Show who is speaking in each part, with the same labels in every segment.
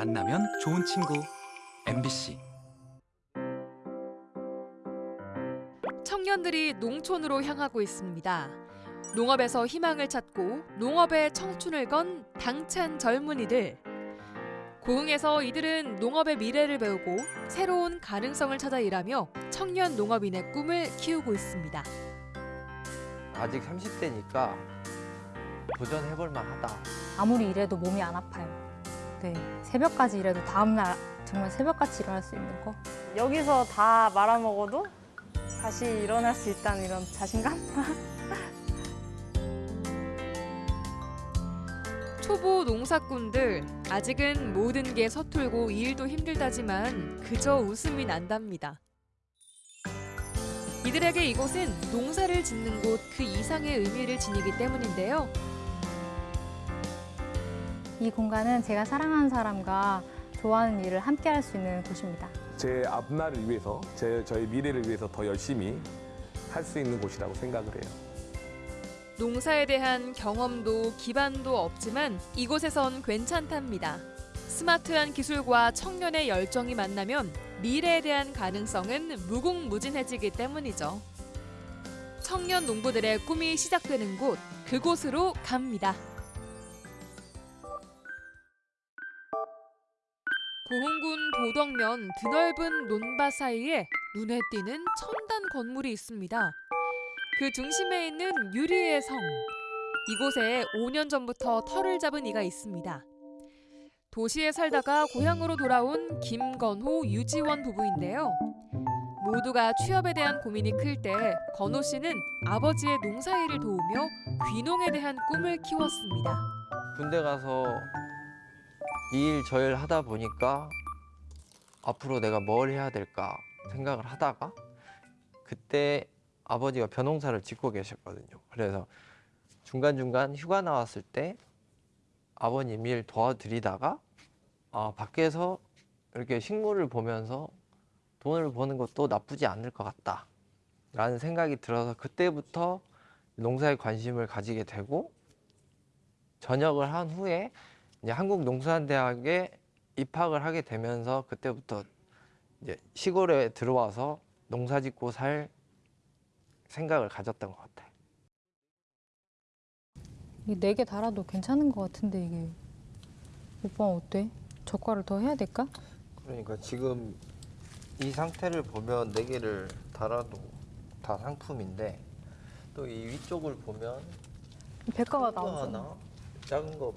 Speaker 1: 만나면 좋은 친구 MBC
Speaker 2: 청년들이 농촌으로 향하고 있습니다. 농업에서 희망을 찾고 농업에 청춘을 건 당찬 젊은이들. 고흥에서 이들은 농업의 미래를 배우고 새로운 가능성을 찾아 일하며 청년 농업인의 꿈을 키우고 있습니다.
Speaker 3: 아직 30대니까 도전해볼 만하다.
Speaker 4: 아무리 일해도 몸이 안 아파요. 네, 새벽까지 일해도 다음날 정말 새벽같이 일어날 수 있는 거.
Speaker 5: 여기서 다 말아먹어도 다시 일어날 수 있다는 이런 자신감?
Speaker 2: 초보 농사꾼들 아직은 모든 게 서툴고 일도 힘들다지만 그저 웃음이 난답니다. 이들에게 이곳은 농사를 짓는 곳 그 이상의 의미를 지니기 때문인데요.
Speaker 4: 이 공간은 제가 사랑하는 사람과 좋아하는 일을 함께 할 수 있는 곳입니다.
Speaker 6: 제 앞날을 위해서, 제, 저희 미래를 위해서 더 열심히 할 수 있는 곳이라고 생각을 해요.
Speaker 2: 농사에 대한 경험도 기반도 없지만 이곳에선 괜찮답니다. 스마트한 기술과 청년의 열정이 만나면 미래에 대한 가능성은 무궁무진해지기 때문이죠. 청년 농부들의 꿈이 시작되는 곳, 그곳으로 갑니다. 고흥군 도덕면 드넓은 논밭 사이에 눈에 띄는 첨단 건물이 있습니다. 그 중심에 있는 유리의 성. 이곳에 5년 전부터 터를 잡은 이가 있습니다. 도시에 살다가 고향으로 돌아온 김건호, 유지원 부부인데요. 모두가 취업에 대한 고민이 클 때 건호 씨는 아버지의 농사일을 도우며 귀농에 대한 꿈을 키웠습니다.
Speaker 3: 군대 가서 이 일 저 일 하다 보니까 앞으로 내가 뭘 해야 될까 생각을 하다가 그때 아버지가 벼농사를 짓고 계셨거든요. 그래서 중간중간 휴가 나왔을 때 아버님 일 도와드리다가 아, 밖에서 이렇게 식물을 보면서 돈을 버는 것도 나쁘지 않을 것 같다. 라는 생각이 들어서 그때부터 농사에 관심을 가지게 되고 전역을 한 후에 이제 한국농수산대학에 입학을 하게 되면서 그때부터 이제 시골에 들어와서 농사 짓고 살 생각을 가졌던 것 같아요.
Speaker 4: 이게 네 개 달아도 괜찮은 것 같은데 이게 오빠 어때? 젓갈을 더 해야 될까?
Speaker 3: 그러니까 지금 이 상태를 보면 네 개를 달아도 다 상품인데 또 이 위쪽을 보면
Speaker 4: 백과가 나오잖아.
Speaker 3: 작은 거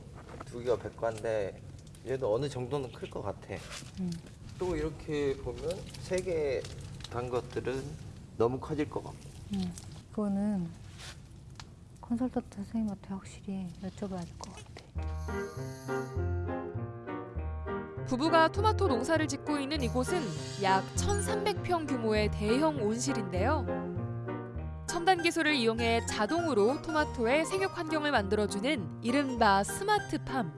Speaker 3: 두 개가 백과인데 얘도 어느 정도는 클 것 같아.
Speaker 4: 음.
Speaker 3: 또 이렇게 보면 세 개 단 것들은 너무 커질 것 같고.
Speaker 4: 음, 그거는 컨설턴트 선생님한테 확실히 여쭤봐야 될 것 같아.
Speaker 2: 부부가 토마토 농사를 짓고 있는 이곳은 약 1,300평 규모의 대형 온실인데요. 첨단 기술을 이용해 자동으로 토마토의 생육 환경을 만들어주는 이른바 스마트팜.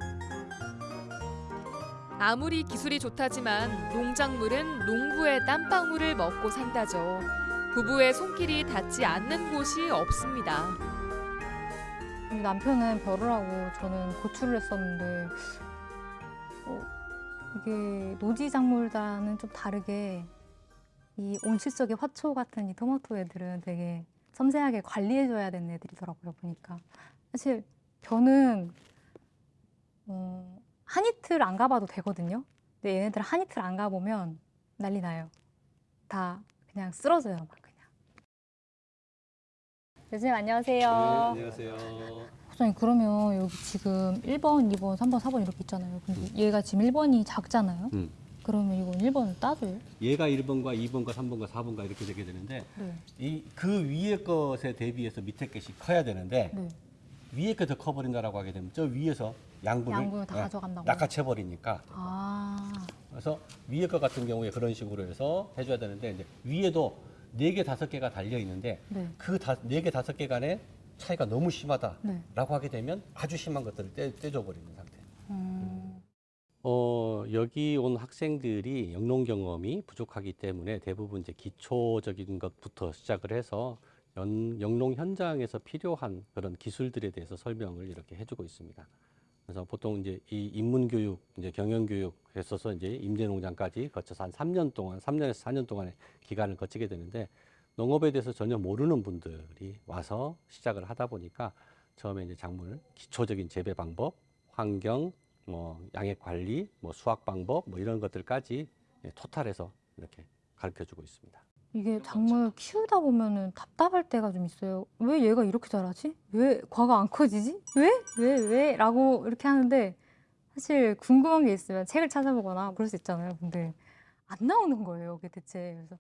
Speaker 2: 아무리 기술이 좋다지만 농작물은 농부의 땀방울을 먹고 산다죠. 부부의 손길이 닿지 않는 곳이 없습니다.
Speaker 4: 남편은 벼를 하고 저는 고추를 했었는데 어, 이게 노지 작물과는 좀 다르게 이 온실 속의 화초 같은 이 토마토 애들은 되게 섬세하게 관리해줘야 되는 애들이더라고요 보니까 사실 벼는 어, 한 이틀 안 가봐도 되거든요 근데 얘네들 한 이틀 안 가보면 난리 나요 다 그냥 쓰러져요 막 그냥 교수님 안녕하세요
Speaker 7: 안녕하세요.
Speaker 4: 소장님 그러면 여기 지금 1번, 2번, 3번, 4번 이렇게 있잖아요. 근데 얘가 지금 1번이 작잖아요.
Speaker 7: 음.
Speaker 4: 그러면 이건 1번을 따줘요?
Speaker 7: 얘가 1번과 2번과 3번과 4번과 이렇게 되게 되는데
Speaker 4: 네.
Speaker 7: 이그 위에 것에 대비해서 밑에 것이 커야 되는데
Speaker 4: 네.
Speaker 7: 위에 게 더 커버린다라고 하게 되면 저 위에서 양분을
Speaker 4: 양분을 다
Speaker 7: 예,
Speaker 4: 가져간다고?
Speaker 7: 낚아채 버리니까
Speaker 4: 아,
Speaker 7: 그래서 위에 것 같은 경우에 그런 식으로 해서 해줘야 되는데 이제 위에도 네 개 다섯 개가 달려 있는데
Speaker 4: 네.
Speaker 7: 그네개 다섯 개 간의 차이가 너무 심하다라고
Speaker 4: 네.
Speaker 7: 하게 되면 아주 심한 것들을 떼, 떼줘 버리는 상태.
Speaker 4: 음,
Speaker 7: 어, 여기 온 학생들이 영농 경험이 부족하기 때문에 대부분 이제 기초적인 것부터 시작을 해서 연, 영농 현장에서 필요한 그런 기술들에 대해서 설명을 이렇게 해주고 있습니다. 그래서 보통 이제 이 인문 교육, 이제 경영 교육 했어서 이제 임대 농장까지 거쳐서 한 3년 동안, 3년에서 4년 동안의 기간을 거치게 되는데 농업에 대해서 전혀 모르는 분들이 와서 시작을 하다 보니까 처음에 이제 작물 기초적인 재배 방법, 환경, 뭐 양액 관리, 뭐 수확 방법, 뭐 이런 것들까지 예, 토탈해서 이렇게 가르쳐 주고 있습니다.
Speaker 4: 이게 작물 키우다 보면은 답답할 때가 좀 있어요. 왜 얘가 이렇게 자라지? 왜 과가 안 커지지? 왜? 왜? 왜? 라고 이렇게 하는데 사실 궁금한 게 있으면 책을 찾아보거나 그럴 수 있잖아요. 근데 안 나오는 거예요. 그게 대체. 그래서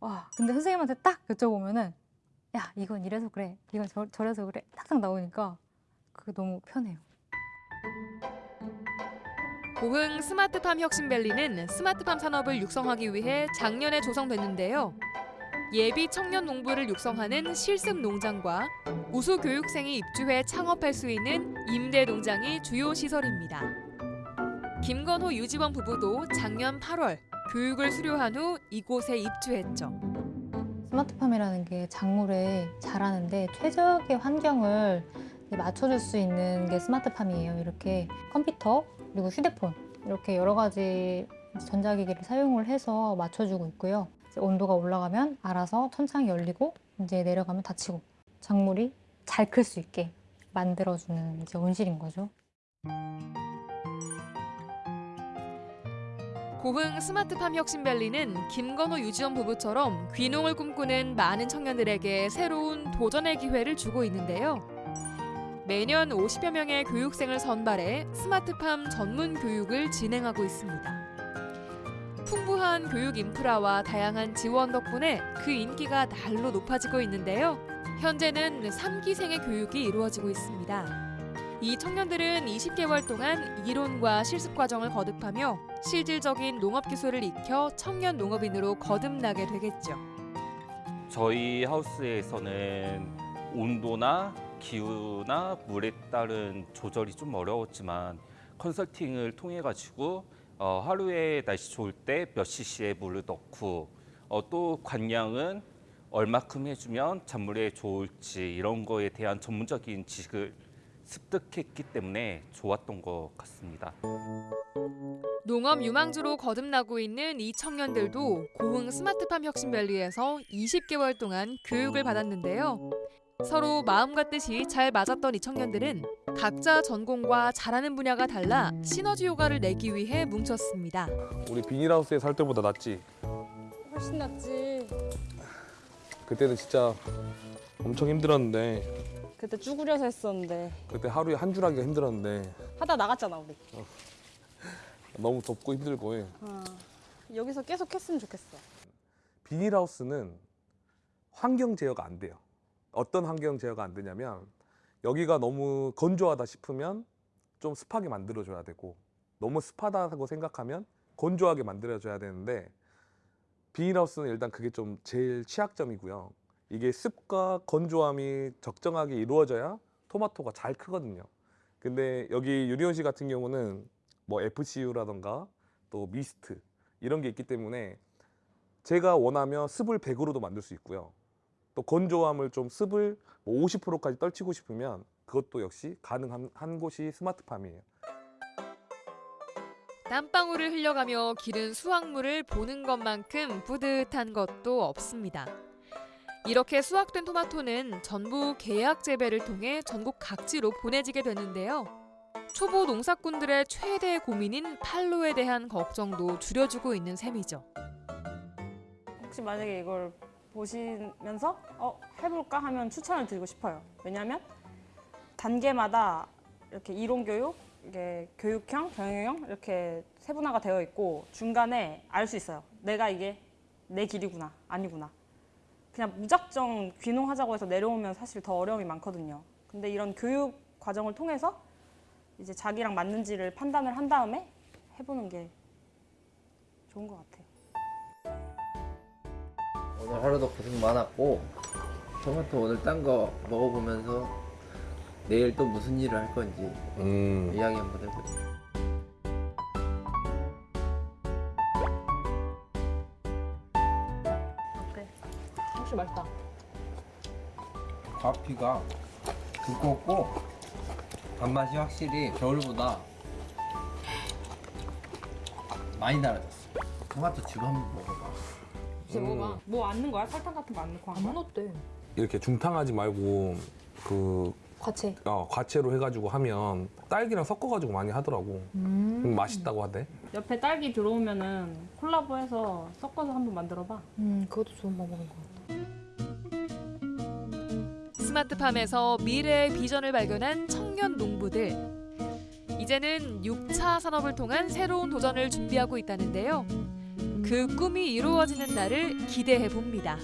Speaker 4: 와, 근데 선생님한테 딱 여쭤보면은 야, 이건 이래서 그래. 이건 저, 저래서 그래. 딱딱 나오니까 그게 너무 편해요.
Speaker 2: 고흥 스마트팜 혁신밸리는 스마트팜 산업을 육성하기 위해 작년에 조성됐는데요. 예비 청년 농부를 육성하는 실습 농장과 우수 교육생이 입주해 창업할 수 있는 임대 농장이 주요 시설입니다. 김건호 유지원 부부도 작년 8월 교육을 수료한 후 이곳에 입주했죠.
Speaker 4: 스마트팜이라는 게 작물에 자라는데 최적의 환경을 맞춰줄 수 있는 게 스마트팜이에요. 이렇게 컴퓨터 그리고 휴대폰 이렇게 여러 가지 전자기기를 사용을 해서 맞춰주고 있고요. 온도가 올라가면 알아서 천창이 열리고 이제 내려가면 닫히고 작물이 잘 클 수 있게 만들어주는 이제 온실인 거죠.
Speaker 2: 고흥 스마트팜 혁신밸리는 김건호 유지원 부부처럼 귀농을 꿈꾸는 많은 청년들에게 새로운 도전의 기회를 주고 있는데요. 매년 50여 명의 교육생을 선발해 스마트팜 전문 교육을 진행하고 있습니다. 풍부한 교육 인프라와 다양한 지원 덕분에 그 인기가 날로 높아지고 있는데요. 현재는 3기생의 교육이 이루어지고 있습니다. 이 청년들은 20개월 동안 이론과 실습 과정을 거듭하며 실질적인 농업 기술을 익혀 청년 농업인으로 거듭나게 되겠죠.
Speaker 8: 저희 하우스에서는 온도나 기후나 물에 따른 조절이 좀 어려웠지만 컨설팅을 통해 가지고 어, 하루에 날씨 좋을 때 몇 cc의 물을 넣고 어, 또 관량은 얼마큼 해주면 작물에 좋을지 이런 거에 대한 전문적인 지식을 습득했기 때문에 좋았던 것 같습니다.
Speaker 2: 농업 유망주로 거듭나고 있는 이 청년들도 고흥 스마트팜 혁신밸리에서 20개월 동안 교육을 받았는데요. 서로 마음과 뜻이 잘 맞았던 이 청년들은 각자 전공과 잘하는 분야가 달라 시너지 효과를 내기 위해 뭉쳤습니다.
Speaker 6: 우리 비닐하우스에 살 때보다 낫지.
Speaker 5: 훨씬 낫지.
Speaker 6: 그때는 진짜 엄청 힘들었는데
Speaker 5: 그때 쭈그려서 했었는데
Speaker 6: 그때 하루에 한 줄 하기가 힘들었는데
Speaker 5: 하다 나갔잖아 우리.
Speaker 6: 너무 덥고 힘들고 해.
Speaker 5: 어. 여기서 계속 했으면 좋겠어.
Speaker 6: 비닐하우스는 환경 제어가 안 돼요. 어떤 환경 제어가 안 되냐면 여기가 너무 건조하다 싶으면 좀 습하게 만들어줘야 되고 너무 습하다고 생각하면 건조하게 만들어줘야 되는데 비닐하우스는 일단 그게 좀 제일 취약점이고요. 이게 습과 건조함이 적정하게 이루어져야 토마토가 잘 크거든요. 근데 여기 유리온시 같은 경우는 뭐 FCU라던가 또 미스트 이런 게 있기 때문에 제가 원하면 습을 100으로도 만들 수 있고요. 또 건조함을 좀 습을 뭐 50%까지 떨치고 싶으면 그것도 역시 가능한 한 곳이 스마트팜이에요.
Speaker 2: 땀방울을 흘려가며 기른 수확물을 보는 것만큼 뿌듯한 것도 없습니다. 이렇게 수확된 토마토는 전부 계약 재배를 통해 전국 각지로 보내지게 되는데요. 초보 농사꾼들의 최대 고민인 판로에 대한 걱정도 줄여주고 있는 셈이죠.
Speaker 5: 혹시 만약에 이걸 보시면서 어 해볼까 하면 추천을 드리고 싶어요. 왜냐하면 단계마다 이렇게 이론 교육, 이게 교육형, 경영형 이렇게 세분화가 되어 있고 중간에 알 수 있어요. 내가 이게 내 길이구나, 아니구나. 그냥 무작정 귀농하자고 해서 내려오면 사실 더 어려움이 많거든요. 근데 이런 교육 과정을 통해서 이제 자기랑 맞는지를 판단을 한 다음에 해보는 게 좋은 것 같아요.
Speaker 3: 오늘 하루도 고생 많았고 토마토 오늘 딴 거 먹어보면서 내일 또 무슨 일을 할 건지
Speaker 6: 음.
Speaker 3: 이야기 한번 해보자.
Speaker 5: 어때? 혹시 맛있다.
Speaker 3: 과피가 두껍고 단맛이 확실히 겨울보다 많이 달아졌어. 토마토 즙 한번 먹어 봐.
Speaker 5: 이제 먹어봐. 뭐안 넣는 거야? 설탕 같은 거 안 넣고 한 거야?
Speaker 2: 넣었대.
Speaker 6: 이렇게 중탕하지 말고 그
Speaker 4: 과채.
Speaker 6: 어, 과채로 해가지고 하면 딸기랑 섞어가지고 많이 하더라고. 음, 맛있다고 하대.
Speaker 5: 옆에 딸기 들어오면은 콜라보해서 섞어서 한번 만들어봐.
Speaker 4: 음, 그것도 좋은 방법인 것 같아.
Speaker 2: 스마트팜에서 미래의 비전을 발견한 청년 농부들. 이제는 6차 산업을 통한 새로운 도전을 준비하고 있다는데요. 그 꿈이 이루어지는 날을 기대해 봅니다.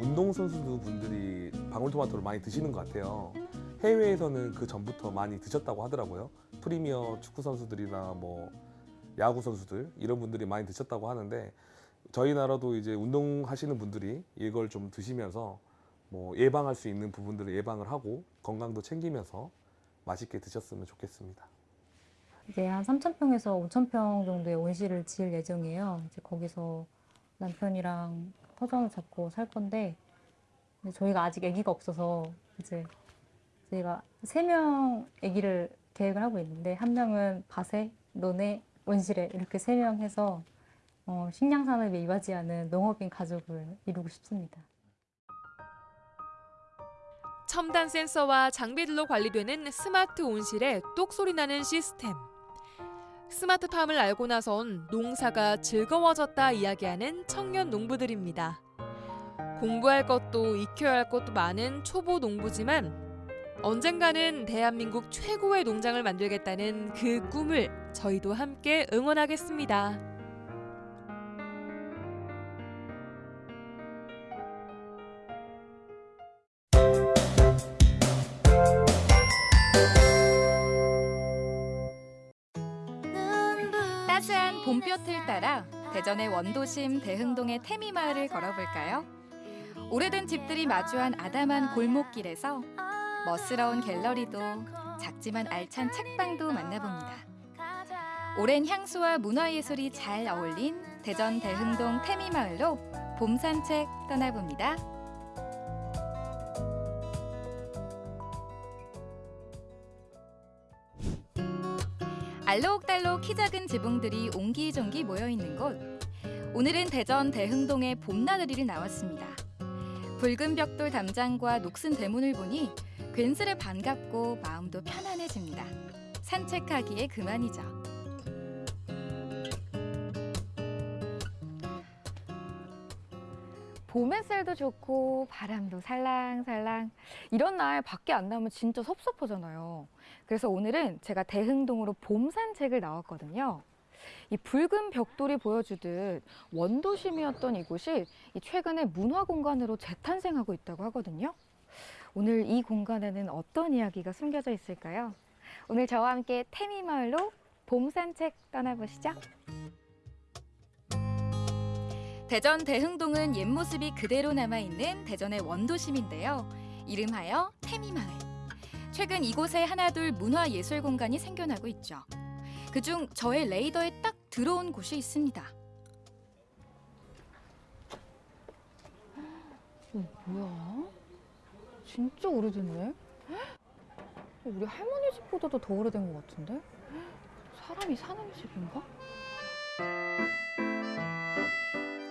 Speaker 6: 운동선수 분들이 방울토마토를 많이 드시는 것 같아요. 해외에서는 그 전부터 많이 드셨다고 하더라고요. 프리미어 축구 선수들이나 뭐 야구 선수들 이런 분들이 많이 드셨다고 하는데 저희 나라도 이제 운동하시는 분들이 이걸 좀 드시면서 뭐 예방할 수 있는 부분들을 예방을 하고 건강도 챙기면서 맛있게 드셨으면 좋겠습니다.
Speaker 4: 이제 한 3,000평에서 5,000평 정도의 온실을 지을 예정이에요. 이제 거기서 남편이랑 터전을 잡고 살 건데 저희가 아직 아기가 없어서 이제 저희가 세 명 아기를 계획을 하고 있는데 한 명은 밭에, 논에, 온실에 이렇게 세 명 해서 어, 식량 산업에 이바지하는 농업인 가족을 이루고 싶습니다.
Speaker 2: 첨단 센서와 장비들로 관리되는 스마트 온실에 똑소리 나는 시스템. 스마트팜을 알고 나선 농사가 즐거워졌다 이야기하는 청년 농부들입니다. 공부할 것도 익혀야 할 것도 많은 초보 농부지만 언젠가는 대한민국 최고의 농장을 만들겠다는 그 꿈을 저희도 함께 응원하겠습니다.
Speaker 9: 봄볕을 따라 대전의 원도심 대흥동의 태미마을을 걸어볼까요? 오래된 집들이 마주한 아담한 골목길에서 멋스러운 갤러리도 작지만 알찬 책방도 만나봅니다. 오랜 향수와 문화예술이 잘 어울린 대전 대흥동 태미마을로 봄 산책 떠나봅니다. 알록달록 키 작은 지붕들이 옹기종기 모여 있는 곳. 오늘은 대전 대흥동의 봄나들이를 나왔습니다. 붉은 벽돌 담장과 녹슨 대문을 보니 괜스레 반갑고 마음도 편안해집니다. 산책하기에 그만이죠.
Speaker 10: 봄 햇살도 좋고 바람도 살랑살랑 이런 날 밖에 안 나오면 진짜 섭섭하잖아요. 그래서 오늘은 제가 대흥동으로 봄 산책을 나왔거든요. 이 붉은 벽돌이 보여주듯 원도심이었던 이곳이 이 최근에 문화 공간으로 재탄생하고 있다고 하거든요. 오늘 이 공간에는 어떤 이야기가 숨겨져 있을까요? 오늘 저와 함께 태미마을로 봄 산책 떠나보시죠.
Speaker 9: 대전 대흥동은 옛 모습이 그대로 남아있는 대전의 원도심인데요. 이름하여 태미마을. 최근 이곳에 하나둘 문화예술 공간이 생겨나고 있죠. 그중 저의 레이더에 딱 들어온 곳이 있습니다.
Speaker 10: 어, 뭐야? 진짜 오래됐네? 우리 할머니 집보다도 더 오래된 것 같은데? 사람이 사는 집인가?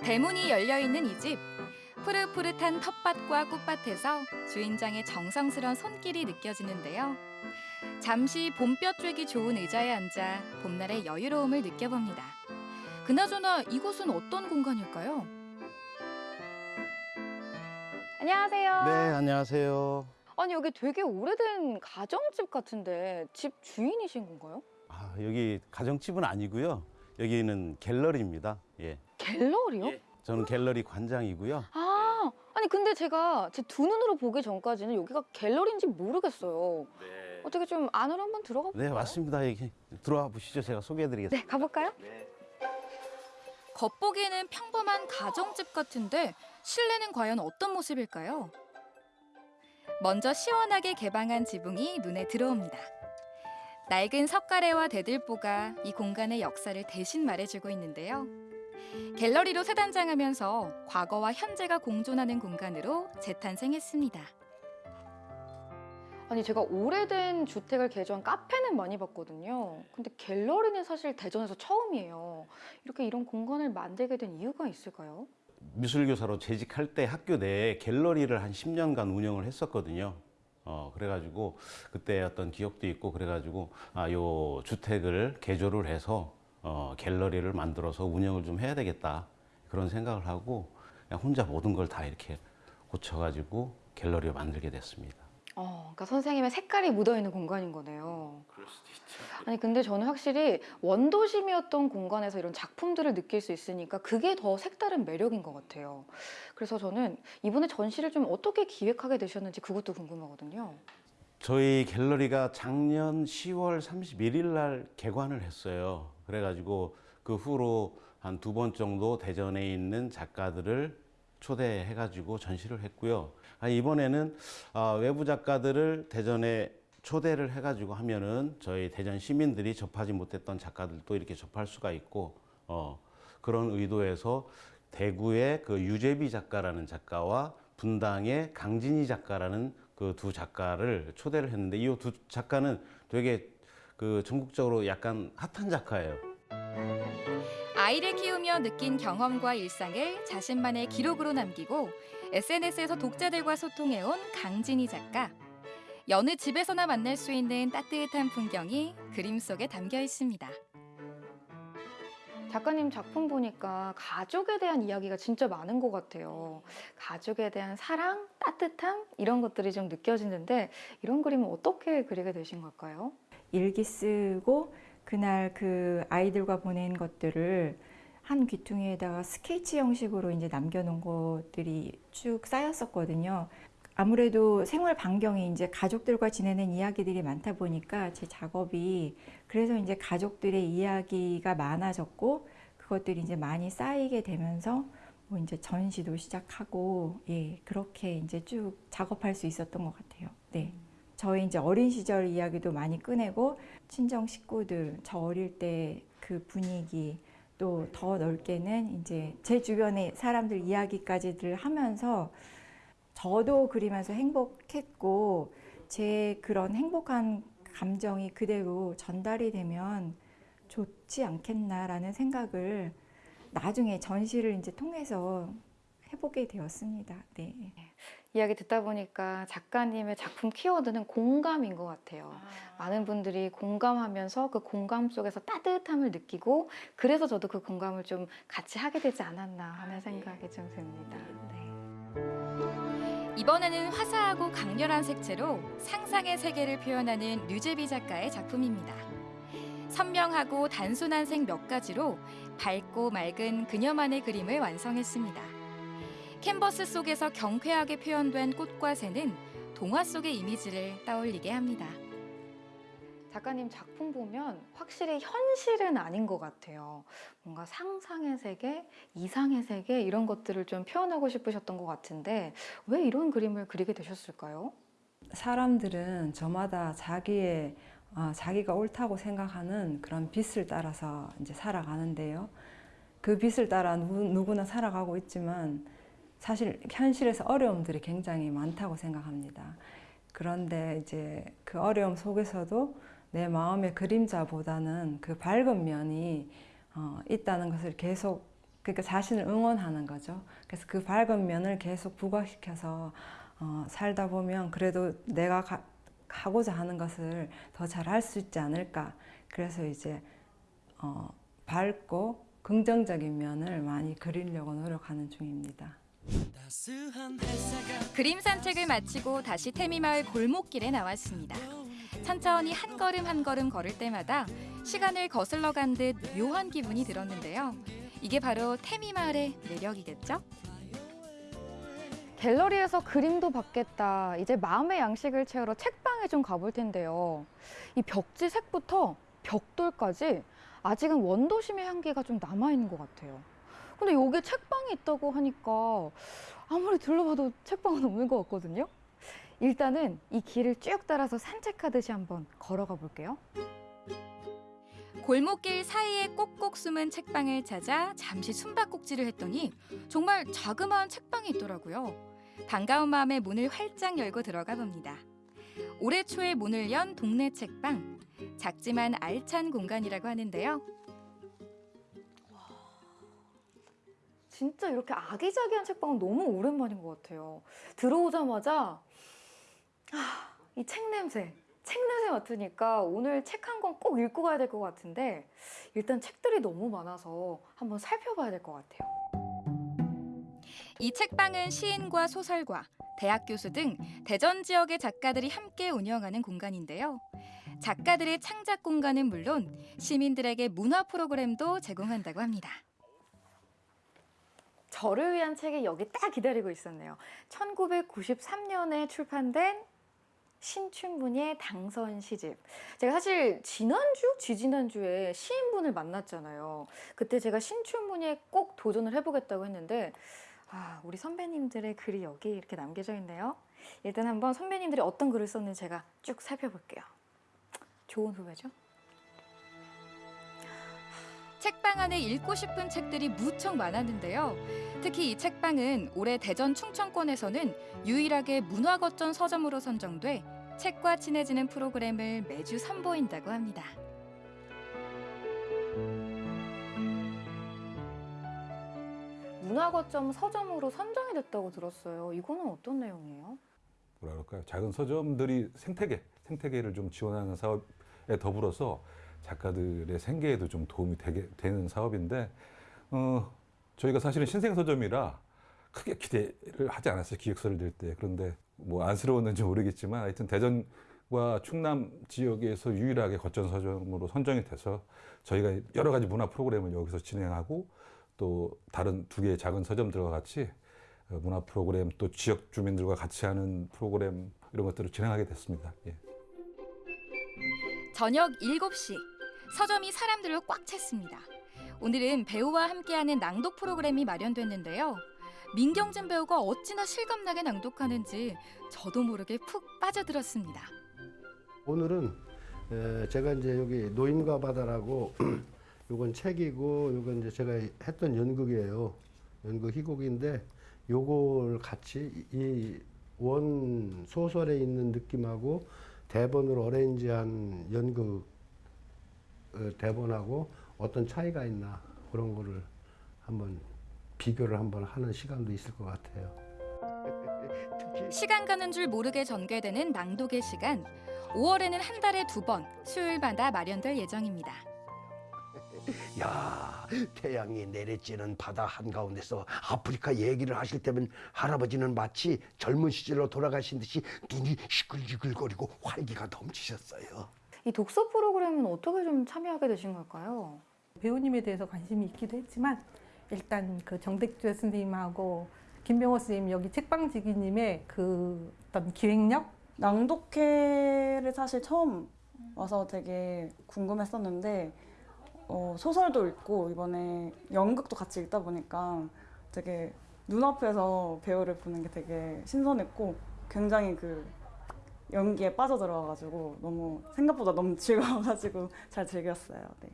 Speaker 9: 대문이 열려 있는 이 집. 푸릇푸릇한 텃밭과 꽃밭에서 주인장의 정성스런 손길이 느껴지는데요. 잠시 봄볕 쬐기 좋은 의자에 앉아 봄날의 여유로움을 느껴봅니다. 그나저나 이곳은 어떤 공간일까요?
Speaker 10: 안녕하세요.
Speaker 11: 네, 안녕하세요.
Speaker 10: 아니 여기 되게 오래된 가정집 같은데 집 주인이신 건가요?
Speaker 11: 아, 여기 가정집은 아니고요. 여기는 갤러리입니다. 예.
Speaker 10: 갤러리요?
Speaker 11: 저는 갤러리 관장이고요.
Speaker 10: 아, 아니 근데 제가 제 두 눈으로 보기 전까지는 여기가 갤러리인지 모르겠어요. 어떻게 좀 안으로 한번 들어가 볼까요?
Speaker 11: 네, 맞습니다. 여기 들어와 보시죠. 제가 소개해 드리겠습니다.
Speaker 10: 네, 가볼까요?
Speaker 9: 겉보기에는 평범한 가정집 같은데 실내는 과연 어떤 모습일까요? 먼저 시원하게 개방한 지붕이 눈에 들어옵니다. 낡은 석가래와 대들보가 이 공간의 역사를 대신 말해주고 있는데요. 갤러리로
Speaker 10: 아니 제가 오래된 주택을 개조한 카페는 많이 봤거든요. 근데 갤러리는 사실 대전에서 처음이에요. 이렇게 이런 공간을 만들게 된 이유가 있을까요?
Speaker 11: 미술교사로 재직할 때 학교 내에 갤러리를 한 10년간 운영을 했었거든요. 어, 그래가지고 그때 어떤 기억도 있고 그래가지고 아, 요 주택을 개조를 해서 어, 갤러리를 만들어서 운영을 좀 해야 되겠다. 그런 생각을 하고 그냥 혼자 모든 걸 다 이렇게 고쳐가지고 갤러리를 만들게 됐습니다.
Speaker 10: 어, 그러니까 선생님의 색깔이 묻어있는 공간인 거네요.
Speaker 11: 그럴 수도 있죠.
Speaker 10: 아니 근데 저는 확실히 원도심이었던 공간에서 이런 작품들을 느낄 수 있으니까 그게 더 색다른 매력인 것 같아요. 그래서 저는 이번에 전시를 좀 어떻게 기획하게 되셨는지 그것도 궁금하거든요.
Speaker 11: 저희 갤러리가 작년 10월 31일 날 개관을 했어요. 그래가지고 그 후로 한 두 번 정도 대전에 있는 작가들을 초대해가지고 전시를 했고요. 아, 이번에는 아, 외부 작가들을 대전에 초대를 해가지고 하면은 저희 대전 시민들이 접하지 못했던 작가들도 이렇게 접할 수가 있고 어, 그런 의도에서 대구의 그 유재비 작가라는 작가와 분당의 강진희 작가라는 그 두 작가를 초대를 했는데 이 두 작가는 되게 그 전국적으로 약간 핫한 작가예요.
Speaker 9: 아이를 키우며 느낀 경험과 일상을 자신만의 기록으로 남기고 SNS에서 독자들과 소통해온 강진희 작가. 여느 집에서나 만날 수 있는 따뜻한 풍경이 그림 속에 담겨 있습니다.
Speaker 10: 작가님 작품 보니까 가족에 대한 이야기가 진짜 많은 것 같아요. 가족에 대한 사랑, 따뜻함 이런 것들이 좀 느껴지는데 이런 그림은 어떻게 그리게 되신 걸까요?
Speaker 12: 일기 쓰고 그날 그 아이들과 보낸 것들을 한 귀퉁이에다가 스케치 형식으로 이제 남겨놓은 것들이 쭉 쌓였었거든요. 아무래도 생활 반경이 이제 가족들과 지내는 이야기들이 많다 보니까 제 작업이 그래서 이제 가족들의 이야기가 많아졌고 그것들이 이제 많이 쌓이게 되면서 뭐 이제 전시도 시작하고 예 그렇게 이제 쭉 작업할 수 있었던 것 같아요. 네. 저희 이제 어린 시절 이야기도 많이 꺼내고 친정 식구들 저 어릴 때 그 분위기 또 더 넓게는 이제 제 주변의 사람들 이야기까지들 하면서 저도 그리면서 행복했고 제 그런 행복한 감정이 그대로 전달이 되면 좋지 않겠나라는 생각을 나중에 전시를 이제 통해서 해보게 되었습니다. 네.
Speaker 10: 이야기 듣다 보니까 작가님의 작품 키워드는 공감인 것 같아요. 많은 분들이 공감하면서 그 공감 속에서 따뜻함을 느끼고 그래서 저도 그 공감을 좀 같이 하게 되지 않았나 하는 생각이 좀 듭니다. 네.
Speaker 9: 이번에는 화사하고 강렬한 색채로 상상의 세계를 표현하는 류재비 작가의 작품입니다. 선명하고 단순한 색 몇 가지로 밝고 맑은 그녀만의 그림을 완성했습니다. 캔버스 속에서 경쾌하게 표현된 꽃과 새는 동화 속의 이미지를 떠올리게 합니다.
Speaker 10: 작가님 작품 보면 확실히 현실은 아닌 것 같아요. 뭔가 상상의 세계, 이상의 세계 이런 것들을 좀 표현하고 싶으셨던 것 같은데 왜 이런 그림을 그리게 되셨을까요?
Speaker 13: 사람들은 저마다 자기의 어, 자기가 옳다고 생각하는 그런 빛을 따라서 이제 살아가는데요. 그 빛을 따라 누, 누구나 살아가고 있지만 사실 현실에서 어려움들이 굉장히 많다고 생각합니다. 그런데 이제 그 어려움 속에서도 내 마음의 그림자보다는 그 밝은 면이 어, 있다는 것을 계속 그러니까 자신을 응원하는 거죠. 그래서 그 밝은 면을 계속 부각시켜서 어, 살다 보면 그래도 내가 가, 하고자 하는 것을 더 잘 할 수 있지 않을까. 그래서 이제 어, 밝고 긍정적인 면을 많이 그리려고 노력하는 중입니다.
Speaker 9: 그림 산책을 마치고 다시 태미마을 골목길에 나왔습니다. 천천히 한 걸음 한 걸음 걸을 때마다 시간을 거슬러 간 듯 묘한 기분이 들었는데요. 이게 바로 태미마을의 매력이겠죠?
Speaker 10: 갤러리에서 그림도 받겠다. 이제 마음의 양식을 채우러 책방에 좀 가볼 텐데요. 이 벽지 색부터 벽돌까지 아직은 원도심의 향기가 좀 남아있는 것 같아요. 근데 여기 책방이 있다고 하니까 아무리 둘러봐도 책방은 없는 것 같거든요. 일단은 이 길을 쭉 따라서 산책하듯이 한번 걸어가 볼게요.
Speaker 9: 골목길 사이에 꼭꼭 숨은 책방을 찾아 잠시 숨바꼭질을 했더니 정말 자그마한 책방이 있더라고요. 반가운 마음에 문을 활짝 열고 들어가 봅니다. 올해 초에 문을 연 동네 책방. 작지만 알찬 공간이라고 하는데요.
Speaker 10: 진짜 이렇게 아기자기한 책방은 너무 오랜만인 것 같아요. 들어오자마자 아, 이 책 냄새, 책 냄새 맡으니까 오늘 책 한 권 꼭 읽고 가야 될 것 같은데 일단 책들이 너무 많아서 한번 살펴봐야 될 것 같아요.
Speaker 9: 이 책방은 시인과 소설가, 대학 교수 등 대전 지역의 작가들이 함께 운영하는 공간인데요. 작가들의 창작 공간은 물론 시민들에게 문화 프로그램도 제공한다고 합니다.
Speaker 10: 저를 위한 책이 여기 딱 기다리고 있었네요. 1993년에 출판된 신춘문예 당선 시집. 제가 사실 지난주, 지지난주에 시인분을 만났잖아요. 그때 제가 신춘문예 꼭 도전을 해보겠다고 했는데 아, 우리 선배님들의 글이 여기 이렇게 남겨져 있네요. 일단 한번 선배님들이 어떤 글을 썼는지 제가 쭉 살펴볼게요. 좋은 후배죠?
Speaker 9: 책방 안에 읽고 싶은 책들이 무척 많았는데요. 특히 이 책방은 올해 대전 충청권에서는 유일하게 문화거점 서점으로 선정돼 책과 친해지는 프로그램을 매주 선보인다고 합니다.
Speaker 10: 문화거점 서점으로 선정이 됐다고 들었어요. 이거는 어떤 내용이에요?
Speaker 14: 뭐라 그럴까요? 작은 서점들이 생태계, 생태계를 좀 지원하는 사업에 더불어서 작가들의 생계에도 좀 도움이 되게 되는 사업인데, 어, 저희가 사실은 신생 서점이라 크게 기대를 하지 않았어요. 기획서를 낼 때. 그런데 뭐 안쓰러웠는지 모르겠지만 하여튼 대전과 충남 지역에서 유일하게 거점 서점으로 선정이 돼서 저희가 여러 가지 문화 프로그램을 여기서 진행하고 또 다른 두 개의 작은 서점들과 같이 어, 문화 프로그램 또 지역 주민들과 같이 하는 프로그램 이런 것들을 진행하게 됐습니다. 예.
Speaker 9: 저녁 7시 서점이 사람들로 꽉 찼습니다. 오늘은 배우와 함께하는 낭독 프로그램이 마련됐는데요. 민경진 배우가 어찌나 실감나게 낭독하는지 저도 모르게 푹 빠져들었습니다.
Speaker 15: 오늘은 에, 제가 이제 여기 노인과 바다라고 요건 책이고 요건 이제 제가 했던 연극이에요. 연극 희곡인데 요걸 같이 이 원 소설에 있는 느낌하고 대본으로 어레인지한 연극 어, 대본하고 어떤 차이가 있나 그런 거를 한번 비교를 한번 하는 시간도 있을 것 같아요.
Speaker 9: 시간 가는 줄 모르게 전개되는 낭독의 시간. 5월에는 한 달에 두 번 수요일마다 마련될 예정입니다.
Speaker 16: 야 태양이 내리쬐는 바다 한가운데서 아프리카 얘기를 하실 때면 할아버지는 마치 젊은 시절로 돌아가신 듯이 눈이 시끌시끌거리고 활기가 넘치셨어요.
Speaker 10: 이 독서 프로그램은 어떻게 좀 참여하게 되신 걸까요?
Speaker 17: 배우님에 대해서 관심이 있기도 했지만 일단 그 정백주 선생님하고 김병호 선생님 여기 책방지기님의 그 어떤 기획력
Speaker 5: 낭독회를 사실 처음 와서 되게 궁금했었는데 어, 소설도 읽고 이번에 연극도 같이 읽다 보니까 되게 눈앞에서 배우를 보는 게 되게 신선했고 굉장히 그 연기에 빠져들어가지고 너무 생각보다 너무 즐거워가지고 잘 즐겼어요. 네.